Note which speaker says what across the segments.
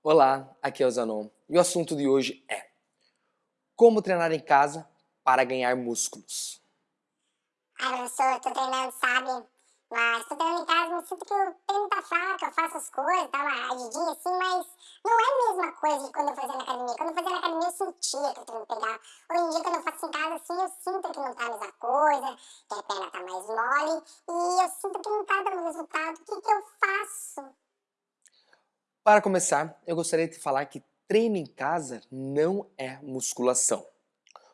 Speaker 1: Olá, aqui é o Zanon e o assunto de hoje é Como treinar em casa para ganhar músculos.
Speaker 2: Ai, professor, eu tô treinando, sabe? Mas tô treinando em casa, me sinto que o treino tá fraco, eu faço as coisas, dá uma agidinha assim, mas não é a mesma coisa de quando eu fazia na academia. Quando eu fazia na academia, eu sentia que o treino pegava. Hoje em dia, quando eu faço em casa, assim, eu sinto que não tá a mesma coisa, que a perna tá mais mole, e eu sinto que não tá dando resultado. O que que eu faço?
Speaker 1: Para começar, eu gostaria de falar que treino em casa não é musculação.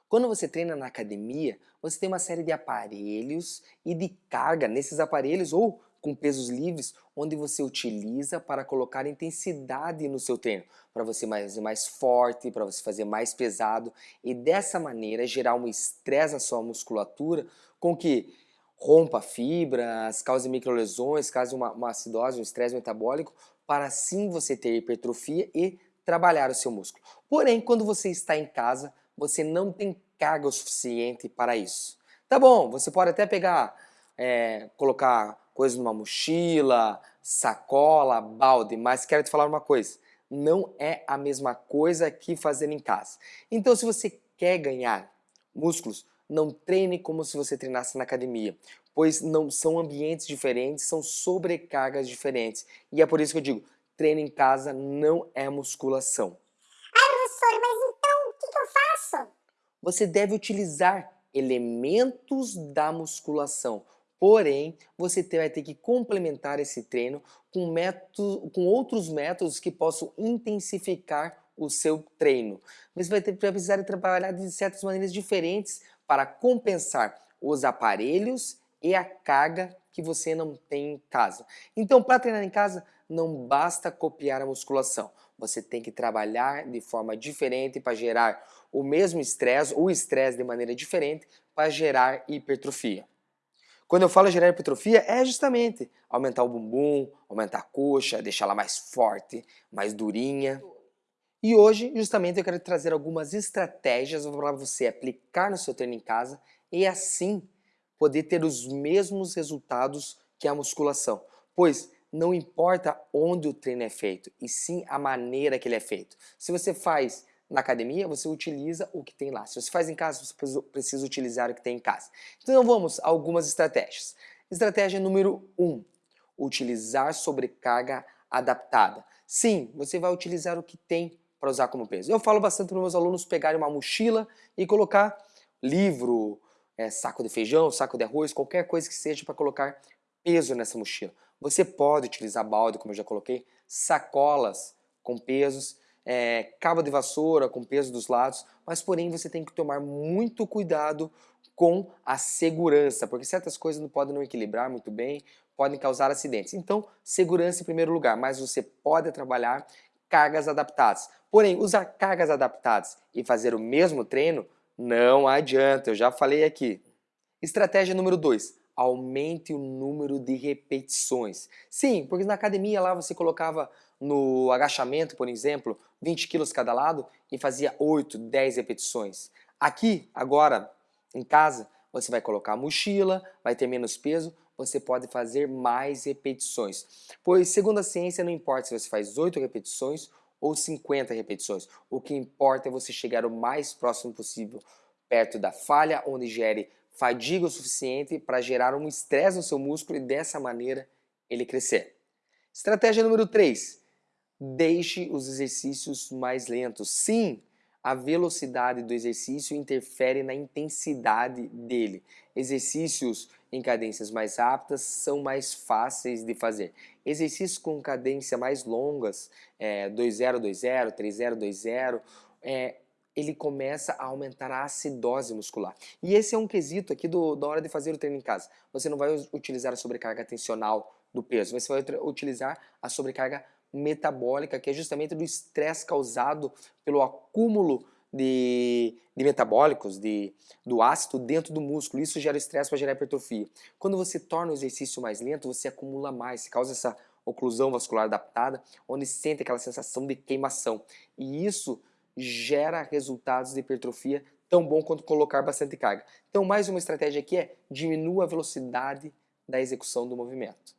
Speaker 1: Quando você treina na academia, você tem uma série de aparelhos e de carga nesses aparelhos ou com pesos livres, onde você utiliza para colocar intensidade no seu treino, para você fazer mais forte, para você fazer mais pesado e dessa maneira gerar um estresse na sua musculatura com que rompa fibras, cause microlesões, cause uma, uma acidose, um estresse metabólico, para assim você ter hipertrofia e trabalhar o seu músculo. Porém, quando você está em casa, você não tem carga o suficiente para isso. Tá bom, você pode até pegar, é, colocar coisas numa mochila, sacola, balde, mas quero te falar uma coisa, não é a mesma coisa que fazer em casa. Então se você quer ganhar músculos, não treine como se você treinasse na academia, pois não são ambientes diferentes, são sobrecargas diferentes. E é por isso que eu digo, treino em casa não é musculação.
Speaker 2: Ai, professor, mas então o que, que eu faço?
Speaker 1: Você deve utilizar elementos da musculação, porém você vai ter que complementar esse treino com, método, com outros métodos que possam intensificar o seu treino. Você vai, ter, vai precisar trabalhar de certas maneiras diferentes para compensar os aparelhos e a carga que você não tem em casa. Então, para treinar em casa, não basta copiar a musculação. Você tem que trabalhar de forma diferente para gerar o mesmo estresse, ou estresse de maneira diferente, para gerar hipertrofia. Quando eu falo gerar hipertrofia, é justamente aumentar o bumbum, aumentar a coxa, deixá-la mais forte, mais durinha. E hoje, justamente, eu quero trazer algumas estratégias para você aplicar no seu treino em casa e assim poder ter os mesmos resultados que a musculação. Pois não importa onde o treino é feito, e sim a maneira que ele é feito. Se você faz na academia, você utiliza o que tem lá. Se você faz em casa, você precisa utilizar o que tem em casa. Então vamos a algumas estratégias. Estratégia número 1. Um, utilizar sobrecarga adaptada. Sim, você vai utilizar o que tem para usar como peso. Eu falo bastante para meus alunos pegarem uma mochila e colocar livro, é, saco de feijão, saco de arroz, qualquer coisa que seja para colocar peso nessa mochila. Você pode utilizar balde, como eu já coloquei, sacolas com pesos, é, cabo de vassoura com peso dos lados, mas porém você tem que tomar muito cuidado com a segurança, porque certas coisas não podem não equilibrar muito bem, podem causar acidentes. Então, segurança em primeiro lugar, mas você pode trabalhar cargas adaptadas. Porém, usar cargas adaptadas e fazer o mesmo treino não adianta, eu já falei aqui. Estratégia número 2, aumente o número de repetições. Sim, porque na academia lá você colocava no agachamento, por exemplo, 20 quilos cada lado e fazia 8, 10 repetições. Aqui, agora, em casa, você vai colocar a mochila, vai ter menos peso, você pode fazer mais repetições. Pois, segundo a ciência, não importa se você faz 8 repetições ou 50 repetições. O que importa é você chegar o mais próximo possível, perto da falha, onde gere fadiga o suficiente para gerar um estresse no seu músculo e dessa maneira ele crescer. Estratégia número 3. Deixe os exercícios mais lentos. Sim, a velocidade do exercício interfere na intensidade dele. Exercícios em cadências mais rápidas são mais fáceis de fazer. Exercícios com cadência mais longas, é, 2-0-2-0, 3-0-2-0, é, ele começa a aumentar a acidose muscular. E esse é um quesito aqui do, da hora de fazer o treino em casa. Você não vai utilizar a sobrecarga tensional do peso, você vai utilizar a sobrecarga metabólica, que é justamente do estresse causado pelo acúmulo de, de metabólicos, de, do ácido dentro do músculo. Isso gera estresse para gerar hipertrofia. Quando você torna o exercício mais lento, você acumula mais, causa essa oclusão vascular adaptada, onde sente aquela sensação de queimação. E isso gera resultados de hipertrofia tão bom quanto colocar bastante carga. Então mais uma estratégia aqui é diminua a velocidade da execução do movimento.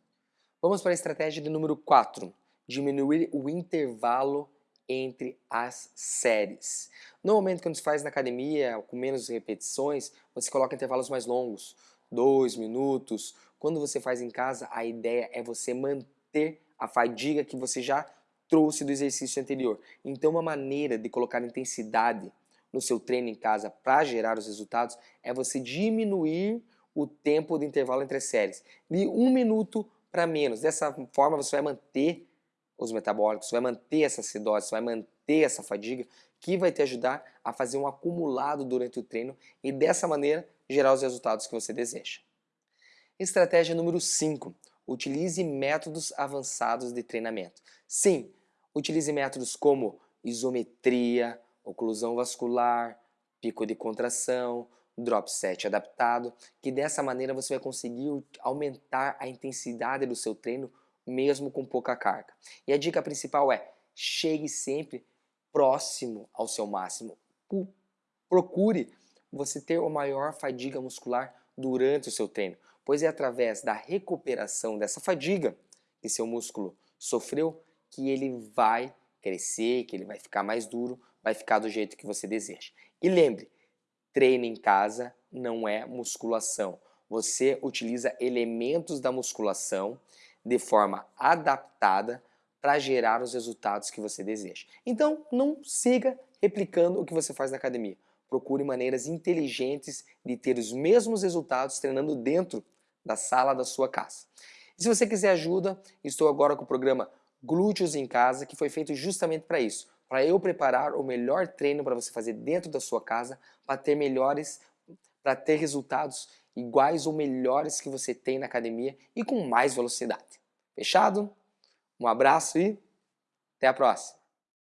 Speaker 1: Vamos para a estratégia de número 4 diminuir o intervalo entre as séries. Normalmente quando se faz na academia, com menos repetições, você coloca intervalos mais longos, dois minutos. Quando você faz em casa, a ideia é você manter a fadiga que você já trouxe do exercício anterior. Então uma maneira de colocar intensidade no seu treino em casa para gerar os resultados é você diminuir o tempo de intervalo entre as séries, de um minuto para menos. Dessa forma você vai manter os metabólicos, vai manter essa acidose, vai manter essa fadiga, que vai te ajudar a fazer um acumulado durante o treino e dessa maneira gerar os resultados que você deseja. Estratégia número 5. Utilize métodos avançados de treinamento. Sim, utilize métodos como isometria, oclusão vascular, pico de contração, drop set adaptado, que dessa maneira você vai conseguir aumentar a intensidade do seu treino mesmo com pouca carga. E a dica principal é, chegue sempre próximo ao seu máximo. Procure você ter uma maior fadiga muscular durante o seu treino, pois é através da recuperação dessa fadiga que seu músculo sofreu que ele vai crescer, que ele vai ficar mais duro, vai ficar do jeito que você deseja. E lembre, treino em casa não é musculação. Você utiliza elementos da musculação de forma adaptada para gerar os resultados que você deseja. Então, não siga replicando o que você faz na academia. Procure maneiras inteligentes de ter os mesmos resultados treinando dentro da sala da sua casa. E se você quiser ajuda, estou agora com o programa Glúteos em Casa, que foi feito justamente para isso, para eu preparar o melhor treino para você fazer dentro da sua casa, para ter melhores, para ter resultados iguais ou melhores que você tem na academia e com mais velocidade. Fechado? Um abraço e até a próxima!